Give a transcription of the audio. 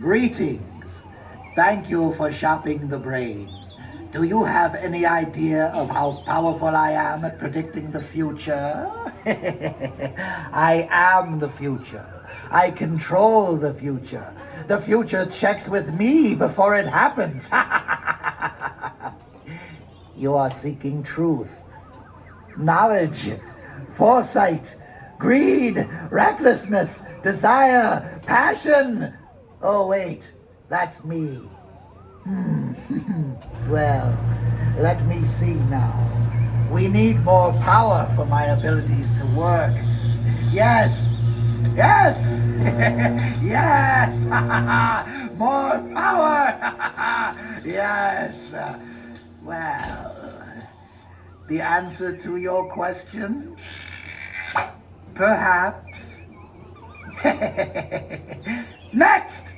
Greetings. Thank you for shopping the brain. Do you have any idea of how powerful I am at predicting the future? I am the future. I control the future. The future checks with me before it happens. you are seeking truth, knowledge, foresight, greed, recklessness, desire, passion. Oh, wait, that's me. Hmm. well, let me see now. We need more power for my abilities to work. Yes! Yes! yes! more power! yes! well, the answer to your question? Perhaps. Next!